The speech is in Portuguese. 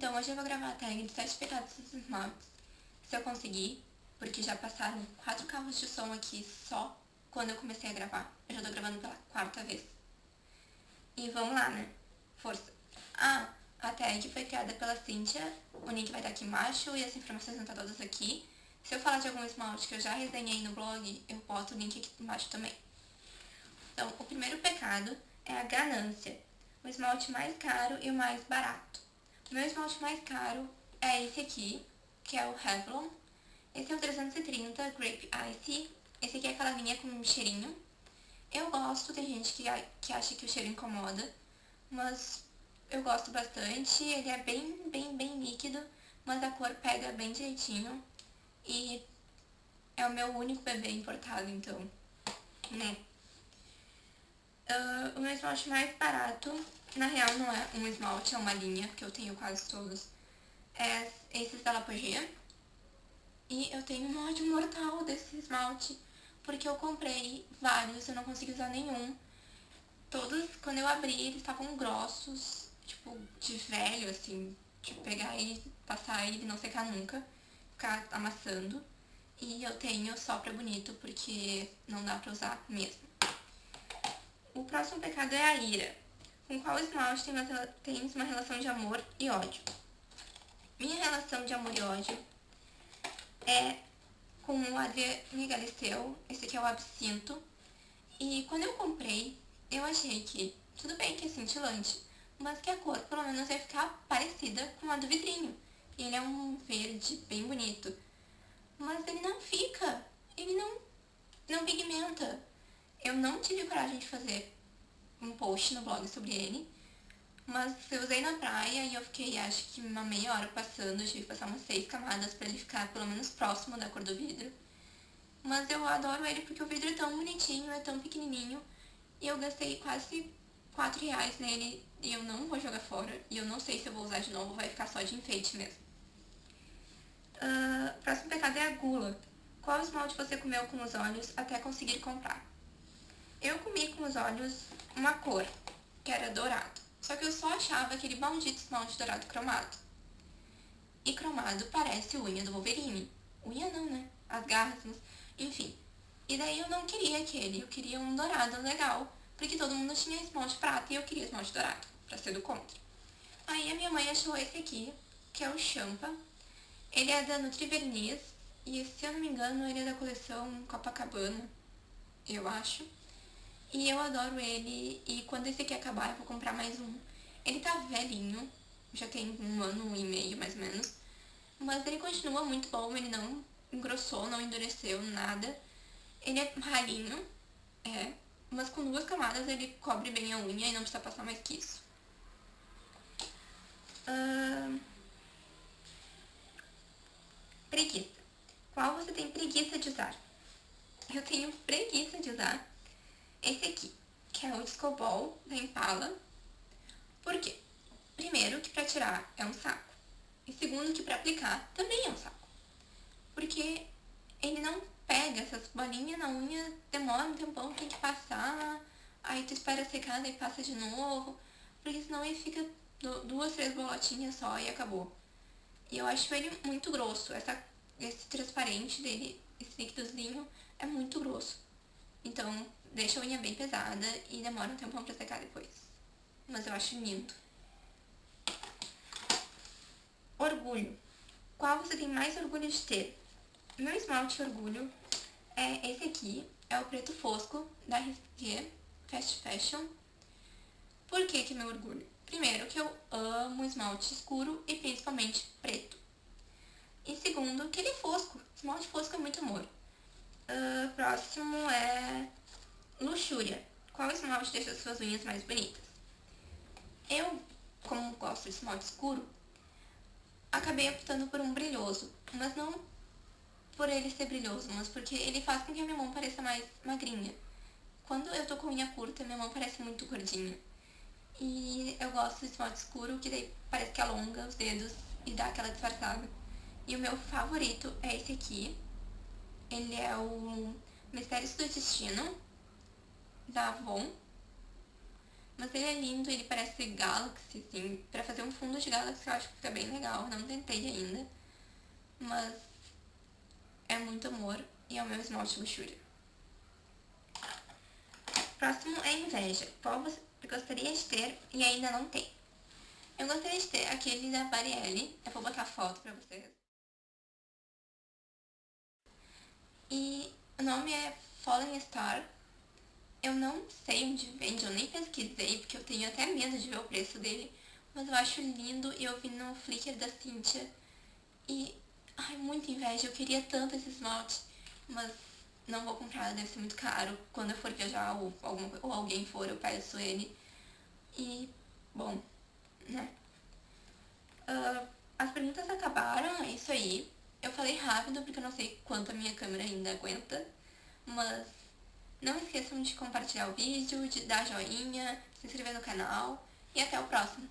Então hoje eu vou gravar a tag de 7 pecados dos esmaltes, se eu conseguir, porque já passaram quatro carros de som aqui só quando eu comecei a gravar. Eu já tô gravando pela quarta vez. E vamos lá, né? Força. Ah, a tag foi criada pela Cynthia, o link vai estar aqui embaixo e as informações vão estar todas aqui. Se eu falar de algum esmalte que eu já resenhei no blog, eu boto o link aqui embaixo também. Então, o primeiro pecado é a ganância, o esmalte mais caro e o mais barato. Meu esmalte mais caro é esse aqui, que é o Revlon. Esse é o 330 Grape Ice. Esse aqui é aquela linha com cheirinho. Eu gosto, tem gente que, que acha que o cheiro incomoda, mas eu gosto bastante. Ele é bem, bem, bem líquido, mas a cor pega bem direitinho. E é o meu único bebê importado, então, né? Uh, o meu esmalte mais barato, na real não é um esmalte, é uma linha, que eu tenho quase todos, é esses da Lapogea. E eu tenho um ódio mortal desse esmalte, porque eu comprei vários, eu não consegui usar nenhum. Todos, quando eu abri, eles estavam grossos, tipo, de velho, assim, de pegar e passar e não secar nunca, ficar amassando. E eu tenho só pra bonito, porque não dá pra usar mesmo. O próximo pecado é a ira, com qual tem uma, temos uma relação de amor e ódio. Minha relação de amor e ódio é com o Adrien Galisteu, esse aqui é o absinto. E quando eu comprei, eu achei que, tudo bem que é cintilante, mas que a cor pelo menos ia ficar parecida com a do vidrinho. Ele é um verde bem bonito. Mas ele não fica, ele não, não pigmenta. Eu não tive coragem de fazer um post no blog sobre ele, mas eu usei na praia e eu fiquei, acho que uma meia hora passando, tive que passar umas seis camadas pra ele ficar pelo menos próximo da cor do vidro. Mas eu adoro ele porque o vidro é tão bonitinho, é tão pequenininho, e eu gastei quase 4 reais nele e eu não vou jogar fora, e eu não sei se eu vou usar de novo, vai ficar só de enfeite mesmo. Uh, próximo pecado é a gula. Qual esmalte você comeu com os olhos até conseguir comprar? Eu comi com os olhos uma cor, que era dourado. Só que eu só achava aquele maldito esmalte dourado cromado. E cromado parece unha do Wolverine. Unha não, né? As garras, enfim. E daí eu não queria aquele, eu queria um dourado legal, porque todo mundo tinha esmalte prata e eu queria esmalte dourado, pra ser do contra. Aí a minha mãe achou esse aqui, que é o Champa. Ele é da Nutriverniz, e se eu não me engano ele é da coleção Copacabana, eu acho. E eu adoro ele, e quando esse aqui acabar eu vou comprar mais um. Ele tá velhinho, já tem um ano e meio mais ou menos, mas ele continua muito bom, ele não engrossou, não endureceu, nada. Ele é ralinho, é, mas com duas camadas ele cobre bem a unha e não precisa passar mais que isso. Uh... Preguiça. Qual você tem preguiça de usar? Eu tenho preguiça de usar esse aqui, que é o Disco Ball da Impala. Por quê? Primeiro, que pra tirar é um saco. E segundo, que pra aplicar também é um saco. Porque ele não pega essas bolinhas na unha, demora um tempão, tem que passar, aí tu espera secar, e passa de novo, porque senão ele fica duas, três bolotinhas só e acabou. E eu acho ele muito grosso, essa, esse transparente dele, esse líquidozinho, é muito grosso. Então, deixa a unha bem pesada e demora um tempão pra secar depois. Mas eu acho lindo. Orgulho. Qual você tem mais orgulho de ter? Meu esmalte orgulho é esse aqui, é o preto fosco da RG Fast Fashion. Por que que é meu orgulho? Primeiro, que eu amo esmalte escuro e principalmente preto. E segundo, que ele é fosco. Esmalte fosco é muito amor. Uh, próximo é luxúria. Qual esmalte deixa suas unhas mais bonitas? Eu, como gosto de esmalte escuro, acabei optando por um brilhoso, mas não por ele ser brilhoso, mas porque ele faz com que a minha mão pareça mais magrinha. Quando eu tô com unha curta, minha mão parece muito gordinha. E eu gosto de esmalte escuro, que daí parece que alonga os dedos e dá aquela disfarçada. E o meu favorito é esse aqui, ele é o Mistérios do Destino, da Avon. Mas ele é lindo, ele parece Galaxy, assim. Pra fazer um fundo de Galaxy eu acho que fica bem legal. Não tentei ainda. Mas é muito amor e é o meu esmalte luxúria. Próximo é inveja. Qual você gostaria de ter e ainda não tem? Eu gostaria de ter aquele da Barielle. Eu vou botar foto pra vocês. E o nome é Fallen Star. Eu não sei onde vende, eu nem pesquisei, porque eu tenho até medo de ver o preço dele. Mas eu acho lindo e eu vi no Flickr da Cynthia. E, ai, muita inveja, eu queria tanto esse esmalte. Mas não vou comprar, deve ser muito caro. Quando eu for viajar ou, algum, ou alguém for, eu peço ele. E, bom, né? Uh, as perguntas acabaram, é isso aí. Eu falei rápido porque eu não sei quanto a minha câmera ainda aguenta. Mas não esqueçam de compartilhar o vídeo, de dar joinha, se inscrever no canal e até o próximo.